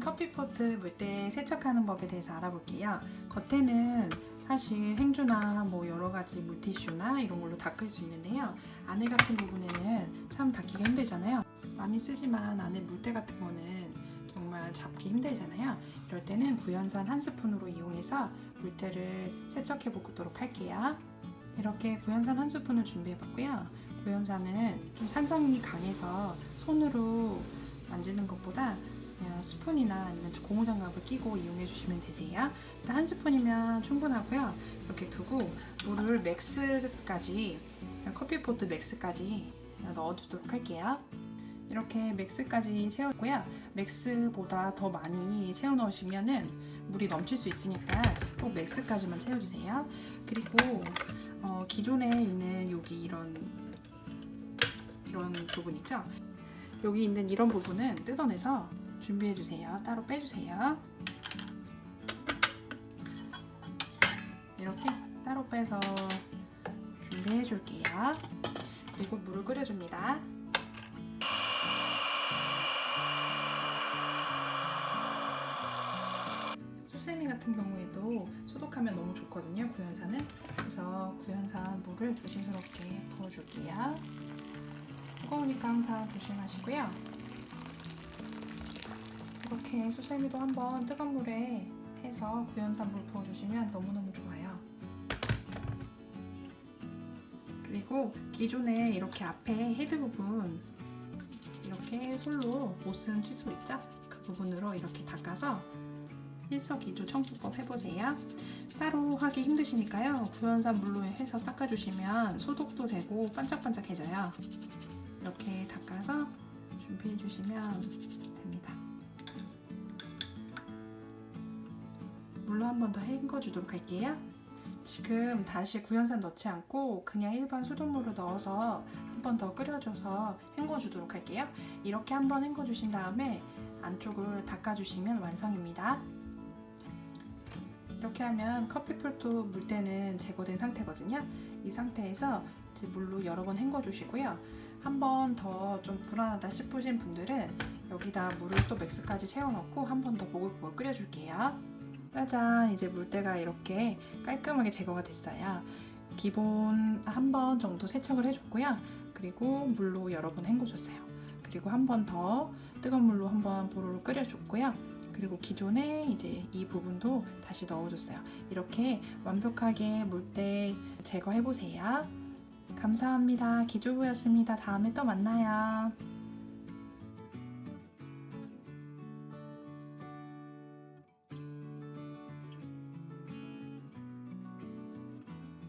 커피포트 물때 세척하는 법에 대해서 알아볼게요. 겉에는 사실 행주나 뭐 여러 가지 물티슈나 이런 걸로 닦을 수 있는데요. 안에 같은 부분에는 참 닦기가 힘들잖아요. 많이 쓰지만 안에 물때 같은 거는 정말 잡기 힘들잖아요. 이럴 때는 구연산 한 스푼으로 이용해서 물때를 세척해 보도록 할게요. 이렇게 구연산 한 스푼을 준비해 봤고요. 구연산은 좀 산성이 강해서 손으로 만지는 것보다 그냥 스푼이나 아니면 고무장갑을 끼고 이용해 주시면 되세요. 일단 한 스푼이면 충분하고요. 이렇게 두고 물을 max까지 커피포트 max까지 넣어주도록 할게요. 이렇게 max까지 채웠고요. max보다 더 많이 채워 넣으시면 은 물이 넘칠 수 있으니까 꼭 max까지만 채워주세요. 그리고 어, 기존에 있는 여기 이런 이런 부분 있죠? 여기 있는 이런 부분은 뜯어내서 준비해 주세요. 따로 빼주세요. 이렇게 따로 빼서 준비해 줄게요. 그리고 물을 끓여줍니다. 수세미 같은 경우에도 소독하면 너무 좋거든요. 구연산은. 그래서 구연산 물을 조심스럽게 부어줄게요. 뜨거우니까 항상 조심하시고요. 이렇게 수세미도 한번 뜨거운 물에 해서 구연산 물 부어주시면 너무너무 좋아요. 그리고 기존에 이렇게 앞에 헤드 부분 이렇게 솔로 못 쓴 칫솔 있죠? 그 부분으로 이렇게 닦아서 일석이조 청소법 해보세요. 따로 하기 힘드시니까요. 구연산 물로 해서 닦아주시면 소독도 되고 반짝반짝해져요. 이렇게 닦아서 준비해 주시면 됩니다. 한 번 더 헹궈 주도록 할게요. 지금 다시 구연산 넣지 않고 그냥 일반 수돗물을 넣어서 한 번 더 끓여줘서 헹궈 주도록 할게요. 이렇게 한 번 헹궈 주신 다음에 안쪽을 닦아주시면 완성입니다. 이렇게 하면 커피풀트 물때는 제거된 상태거든요. 이 상태에서 이제 물로 여러 번 헹궈 주시고요. 한 번 더 좀 불안하다 싶으신 분들은 여기다 물을 또 맥스까지 채워 넣고 한 번 더 보글보글 끓여 줄게요. 짜잔 이제 물때가 이렇게 깔끔하게 제거가 됐어요. 기본 한 번 정도 세척을 해줬고요. 그리고 물로 여러 번 헹궈줬어요. 그리고 한 번 더 뜨거운 물로 한 번 보로로 끓여줬고요. 그리고 기존에 이제 이 부분도 다시 넣어줬어요. 이렇게 완벽하게 물때 제거해보세요. 감사합니다. 기주부였습니다. 다음에 또 만나요.